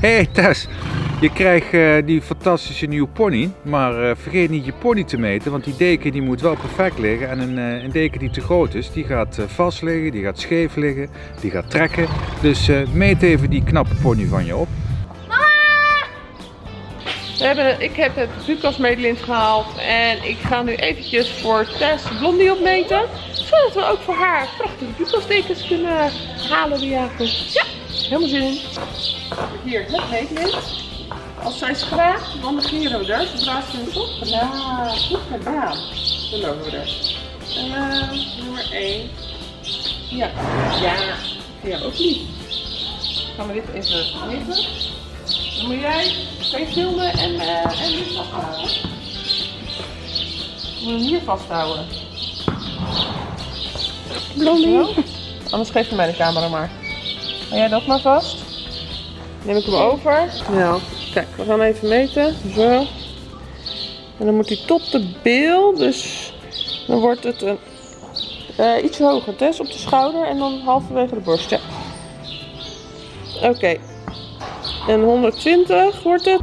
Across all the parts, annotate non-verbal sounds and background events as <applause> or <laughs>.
hey Tess, je krijgt eh, die fantastische nieuwe pony, maar eh, vergeet niet je pony te meten, want die deken die moet wel perfect liggen. En een, eh, een deken die te groot is, die gaat vast liggen, die gaat scheef liggen, die gaat trekken. Dus meet even die knappe pony van je op. We hebben, ik heb het Lucas gehaald en ik ga nu eventjes voor Tess Blondie opmeten. Zodat we ook voor haar prachtige Lucas dekens kunnen halen die. Ja, helemaal zin in. Hier het meetlint. Als zij schraagt, dan negeren we. Zodra ze hem goed gedaan. Goed gedaan. Dan lopen we er. Uh, nummer 1. Ja. Ja. Ja, ook niet. Gaan we dit even liggen. Dan moet jij twee filmen en, uh, en dit vasthouden. Moet hem hier vasthouden. Blondie. Anders geef je mij de camera maar. Hou jij dat maar vast? Neem ik hem over. Ja. Kijk, we gaan even meten. Zo. En dan moet hij tot de bil. Dus dan wordt het een, uh, iets hoger. Tess op de schouder en dan halverwege de borst. Ja. Oké. En 120 wordt het.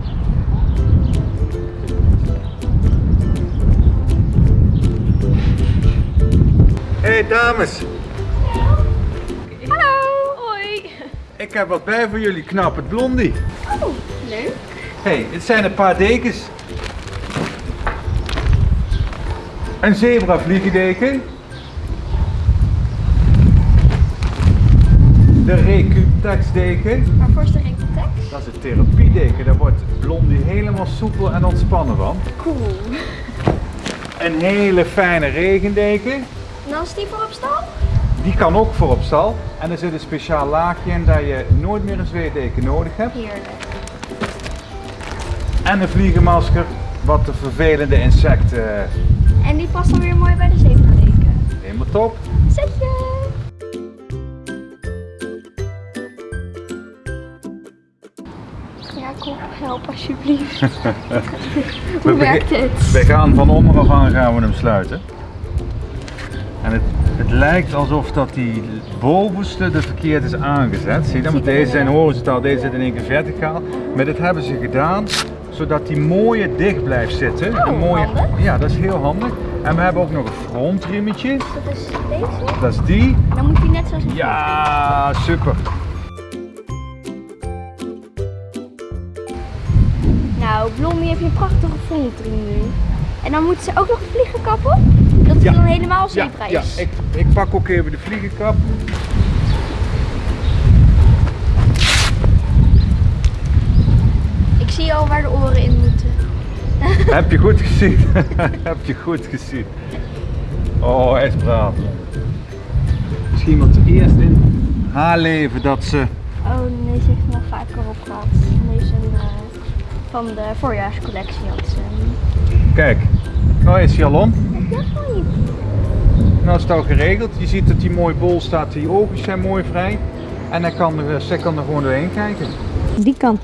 Hey dames, ik heb wat bij voor jullie, knap het blondie. Oh, leuk. Hey, het zijn een paar dekens. Een zebra vliegendeken. De Recutex deken. Waarvoor is de Rectex? Dat is een therapiedeken. Daar wordt Blondie helemaal soepel en ontspannen van. Cool. Een hele fijne regendeken. En als die voor op stal? Die kan ook voor op stal. En er zit een speciaal laagje in dat je nooit meer een zweetdeken nodig hebt. Heerlijk. En een vliegenmasker, wat de vervelende insecten En die past dan weer mooi bij de zebradeken. helemaal top. Zetje. Jacob, help alsjeblieft. <laughs> Hoe werkt het? We gaan van onderaf aan gaan we hem sluiten. En het, het lijkt alsof dat die bovenste de verkeerd is aangezet. Zie je dat? Want deze zijn horizontaal, deze zit in één keer verticaal. Maar dit hebben ze gedaan zodat die mooie dicht blijft zitten. Oh, een mooie. Ja, dat is heel handig. En we hebben ook nog een frontriemetje. Dat is deze. Dat is die. Dan moet die net zoals een Ja, super. Nou, Blondie heeft een prachtige frontriem nu. En dan moet ze ook nog een vliegenkap op? Ja. dan helemaal Ja, zebra ja is. ik, ik pak ook even de vliegenkap. Ik zie al waar de oren in moeten. <laughs> Heb je goed gezien? <laughs> Heb je goed gezien? Oh, is braaf. Misschien wat eerst in haar leven dat ze. Oh nee, ze heeft nog vaker op gehad. Deze een, eh, van de voorjaarscollectie had ze. Kijk, nou is hij al om. Ja, mooi. Nou is het al geregeld. Je ziet dat hij mooi bol staat, die ogen zijn mooi vrij. En hij kan er, zij kan er gewoon doorheen kijken. Die kant.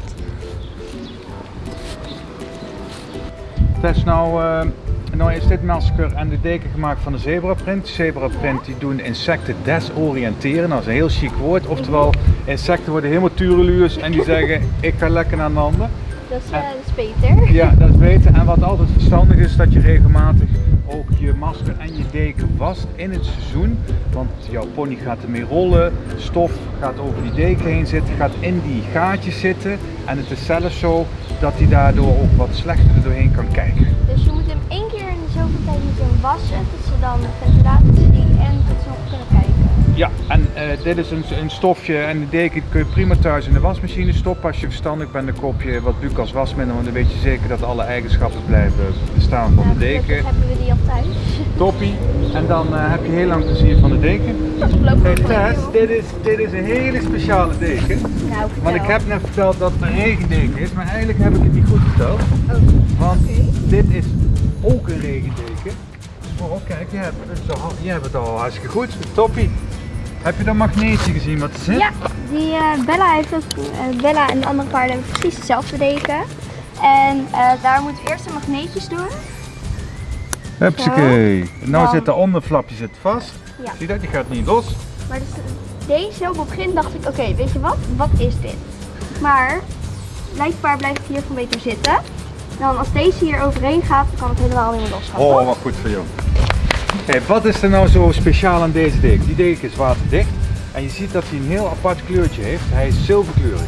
Het is nou, eh, nou is dit masker en de deken gemaakt van de zebraprint. Zebraprint die doen insecten desoriënteren. Dat is een heel chic woord. Oftewel, insecten worden helemaal tureluurs en die zeggen ik ga lekker naar een ander. Dat is, eh, dat is beter. Ja, dat is beter. En wat altijd verstandig is, dat je regelmatig ook je masker en je deken wast in het seizoen. Want jouw pony gaat ermee rollen, stof gaat over die deken heen zitten, gaat in die gaatjes zitten. En het is zelfs zo dat hij daardoor ook wat slechter er doorheen kan kijken. Dus je moet hem één keer in de zoveel tijd moet je hem wassen. Dat ze dan de ventilatie en dat ze. Ja, en eh, dit is een, een stofje en de deken kun je prima thuis in de wasmachine stoppen. Als je verstandig bent, dan koop je wat Bucas wasmiddel, want dan weet je zeker dat alle eigenschappen blijven bestaan van de deken. gelukkig hebben we die al thuis. Toppie. En dan eh, heb je heel lang plezier van de deken. Dat Hey Tess, dit is, dit is een hele speciale deken. Nou. Want ik heb net verteld dat het een regendeken is, maar eigenlijk heb ik het niet goed verteld. Oh, Want dit is ook een regendeken. Oh, kijk, je hebt, het al, je hebt het al hartstikke goed. Toppie. Heb je dat magneetje gezien wat er zit? Ja, die eh, Bella heeft ook, eh, Bella en de andere paarden hebben precies hetzelfde deken. En eh, daar moeten we eerst de magneetjes doen. Hupsakee. Nou Dan- zit de onderflapje zit vast. Ja. Zie je dat? Die gaat niet los. Maar dus, deze op het begin dacht ik, oké, weet je wat? Wat is dit? Maar blijkbaar blijft het hier van beter zitten. Dan als deze hier overheen gaat, dan kan het helemaal niet meer losgaan. Oh, wat goed voor jou. Hey, wat is er nou zo speciaal aan deze deken? Die deken is waterdicht en je ziet dat hij een heel apart kleurtje heeft. Hij is zilverkleurig.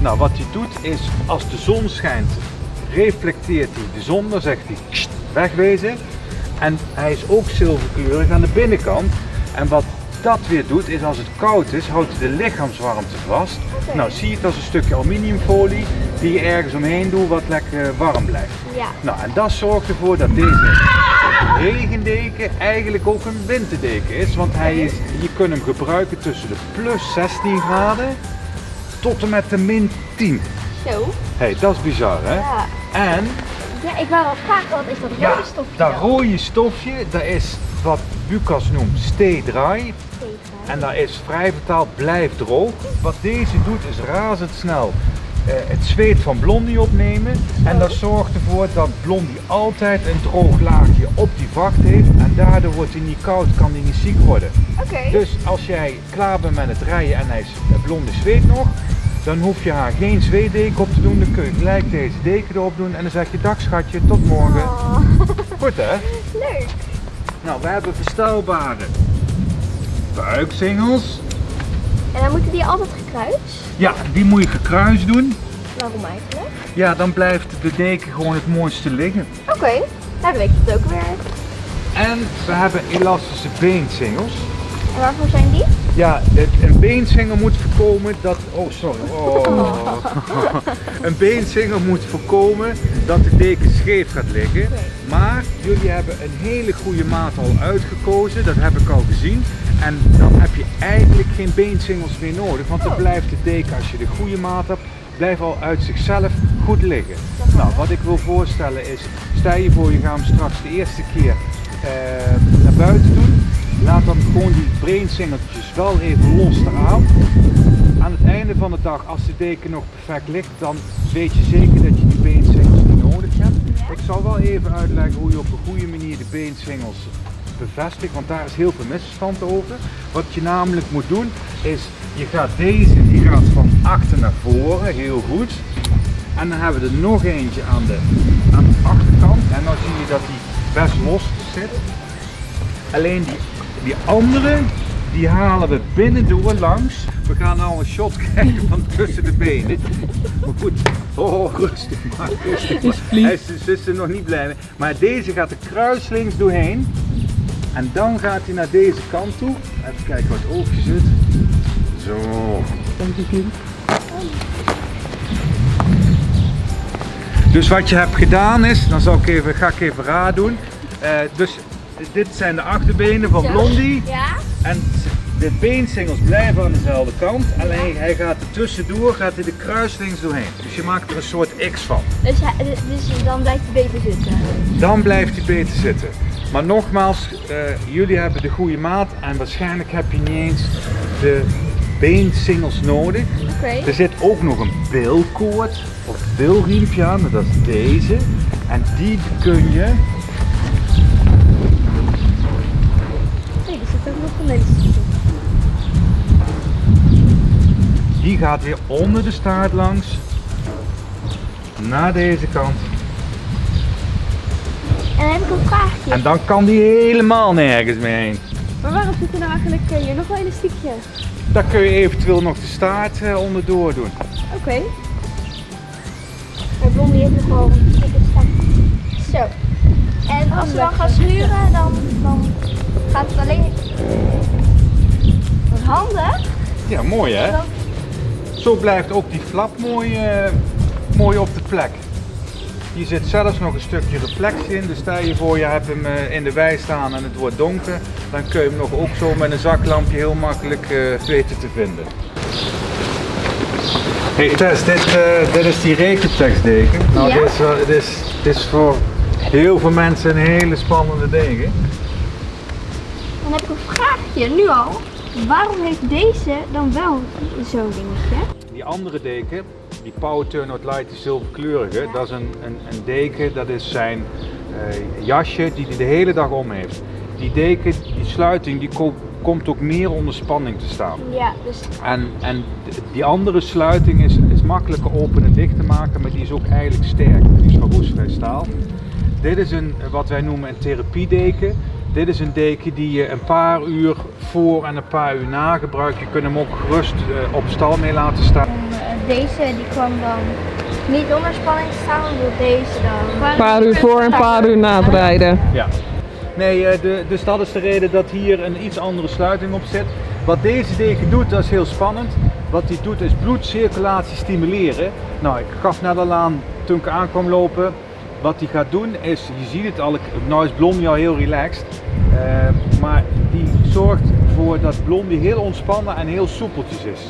Nou, wat hij doet is, als de zon schijnt, reflecteert hij de zon, dan zegt hij "Kst, wegwezen. En hij is ook zilverkleurig aan de binnenkant. En wat dat weer doet, is als het koud is, houdt hij de lichaamswarmte vast. Nou, zie je het als een stukje aluminiumfolie die je ergens omheen doet wat lekker warm blijft. Ja. Nou, en dat zorgt ervoor dat deze regendeken eigenlijk ook een winterdeken is. Want hij is, je kunt hem gebruiken tussen de plus 16 graden tot en met de min 10. Zo. hey, dat is bizar hè? Ja. En ja, ik wou al vragen, wat is dat ja, rode stofje dat dan? rode stofje, dat is wat Lucas noemt stay dry. Tegen. En dat is vrij vertaald blijf droog. Wat deze doet is razendsnel het zweet van Blondie opnemen. En dat zorgt ervoor dat Blondie altijd een droog laagje op die vacht heeft. En daardoor wordt hij niet koud, kan hij niet ziek worden. Dus als jij klaar bent met het rijden en hij is, eh, Blondie zweet nog, dan hoef je haar geen zweetdeken op te doen. Dan kun je gelijk deze deken erop doen en dan zeg je dag schatje, tot morgen. Oh, Goed hè? leuk. Nou, we hebben verstelbare buiksingels. En dan moeten die altijd gekruist? Ja, die moet je gekruist doen. Waarom eigenlijk? Ja, dan blijft de deken gewoon het mooiste liggen. Oké, nou dan weet ik het ook weer. En we hebben elastische beensingels. En waarvoor zijn die? Ja, een beensingel moet voorkomen dat... Oh, sorry. Oh. <laughs> een beensingel moet voorkomen dat de deken scheef gaat liggen. Maar jullie hebben een hele goede maat al uitgekozen, dat heb ik al gezien. En dan heb je eigenlijk geen beensingels meer nodig, want dan Oh. blijft de deken, als je de goede maat hebt, blijft al uit zichzelf goed liggen. Nou, wat ik wil voorstellen is, stel je voor je gaat hem straks de eerste keer eh, naar buiten doen. Laat dan gewoon die breinsingeltjes wel even los eraan. Aan het einde van de dag, als de deken nog perfect ligt, dan weet je zeker dat je die beensingels niet nodig hebt. Ik zal wel even uitleggen hoe je op een goede manier de beensingels bevestigt, want daar is heel veel misverstand over. Wat je namelijk moet doen, is je gaat deze, die gaat van achter naar voren, heel goed. En dan hebben we er nog eentje aan de, aan de achterkant. En dan zie je dat die best los zit. Alleen die, die andere, die halen we binnendoor langs. We gaan nou een shot <laughs> krijgen van tussen de benen. Maar goed, oh rustig maar, rustig maar. Hij is, er nog niet blij mee. Maar deze gaat er kruislinks doorheen. En dan gaat hij naar deze kant toe. Even kijken wat het oogje zit. Zo. Dus wat je hebt gedaan is, dan zal ik even, ga ik even raar doen. Eh, dus dit zijn de achterbenen van. Blondie. Ja? En de beensingels blijven aan dezelfde kant. Alleen hij gaat er tussendoor, gaat hij de kruislinks doorheen. Dus je maakt er een soort X van. Dus, hij- dus dan blijft hij beter zitten. Dan blijft hij beter zitten. Maar nogmaals, eh, jullie hebben de goede maat en waarschijnlijk heb je niet eens de beensingels nodig. Er zit ook nog een bilkoord of bilriempje aan, dat is deze. En die kun je, Nee, er zit ook nog een die gaat weer onder de staart langs. Naar deze kant. En dan heb ik een vraagje. En dan kan die helemaal nergens meer heen. Maar waarom zit er nou eigenlijk eh, hier nog wel elastiekje? Dan kun je eventueel nog de staart eh, onderdoor doen. Oké. Maar Blondie heeft nog wel een staart. Zo. En als we dan gaan schuren, dan, dan gaat het alleen... Wat handig. Ja, mooi hè? Zo blijft ook die flap mooi, eh, mooi op de plek. Hier zit zelfs nog een stukje reflectie in. Dus stel je voor je hebt hem eh, in de wei staan en het wordt donker. Dan kun je hem nog ook zo met een zaklampje heel makkelijk eh, weten te vinden. Hey Tess, dit, eh, dit is die rekentekstdeken. Nou, Ja. dit, is, dit, is, dit is voor heel veel mensen een hele spannende deken. Dan heb ik een vraagje, nu al. Waarom heeft deze dan wel zo'n dingetje? Die andere deken, die Power Turnout Light, die zilverkleurige, dat is een, een, een deken, dat is zijn eh, jasje die hij de hele dag om heeft. Die deken, die sluiting, die ko- komt ook meer onder spanning te staan. Ja, dus En, en die andere sluiting is, is makkelijke open en dicht te maken, maar die is ook eigenlijk sterk. Die is van roestvrij staal. Dit is een, wat wij noemen een therapiedeken. Dit is een deken die je een paar uur voor en een paar uur na gebruikt. Je kunt hem ook gerust eh, op stal mee laten staan. Deze die kwam dan niet onder spanning te staan, omdat deze dan... Een paar uur voor en een paar uur na het rijden. Ja. Nee, eh, de, dus dat is de reden dat hier een iets andere sluiting op zit. Wat deze deken doet, dat is heel spannend. Wat hij doet is bloedcirculatie stimuleren. Nou, ik gaf net al aan toen ik aankwam lopen. Wat hij gaat doen is, je ziet het al, ik- nou is Blondie al heel relaxed. eh, maar die zorgt ervoor dat Blondie heel ontspannen en heel soepeltjes is.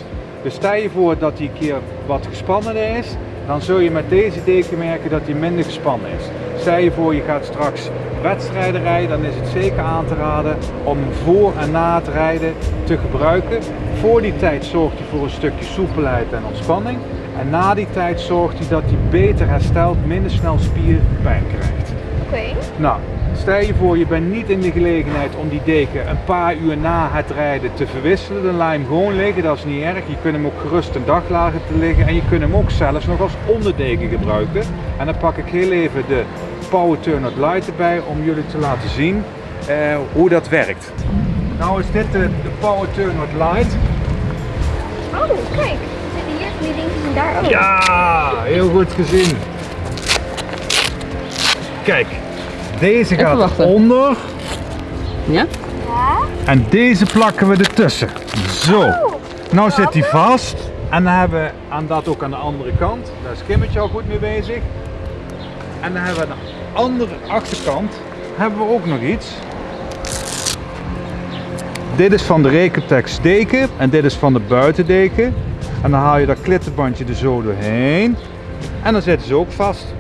Dus stel je voor dat hij een keer wat gespannener is, dan zul je met deze deken merken dat hij minder gespannen is. Stel je voor je gaat straks wedstrijden rijden, dan is het zeker aan te raden om voor en na het rijden te gebruiken. Voor die tijd zorgt hij voor een stukje soepelheid en ontspanning. En na die tijd zorgt hij dat hij beter herstelt, minder snel spierpijn krijgt. Oké. Nou, stel je voor je bent niet in de gelegenheid om die deken een paar uur na het rijden te verwisselen. Dan laat je hem gewoon liggen, dat is niet erg. Je kunt hem ook gerust een dag laten te liggen en je kunt hem ook zelfs nog als onderdeken gebruiken. En dan pak ik heel even de Power Turn Out Light erbij om jullie te laten zien eh, hoe dat werkt. Nou is dit de, de Power Turn Out Light. Oh, kijk. Zitten hier die dingetjes en daar ook. Ja, heel goed gezien. Kijk, deze gaat onder. Ja? Ja? En deze plakken we ertussen. Zo. Nou zit hij vast. En dan hebben we aan dat ook aan de andere kant. Daar is Kimmetje al goed mee bezig. En dan hebben we aan de andere achterkant hebben we ook nog iets. Dit is van de Recotex deken en dit is van de buitendeken. En dan haal je dat klittenbandje er zo doorheen. En dan zitten ze ook vast.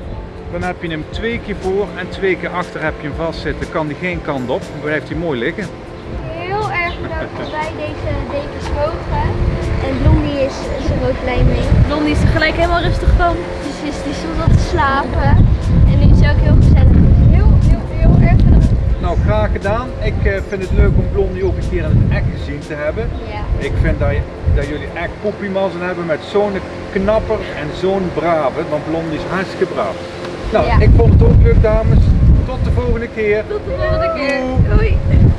Dan heb je hem twee keer voor en twee keer achter heb je hem vastzitten. Kan die geen kant op, dan blijft hij mooi liggen. Heel erg bedankt dat wij deze dekens mogen. En Blondie is, is er ook blij mee. Blondie is er gelijk helemaal rustig van. Dus is die stond al te slapen. En nu is ook heel gezellig. Heel, heel, heel erg bedankt. Nou, graag gedaan. Ik eh, vind het leuk om Blondie ook een keer in het echt gezien te hebben. Ja. Ik vind dat, dat jullie echt poepiemazzen hebben met zo'n knapper en zo'n brave, want Blondie is hartstikke braaf. Nou, Ja. ik vond het ook leuk dames. Tot de volgende keer. Tot de volgende keer. Doei. Doei.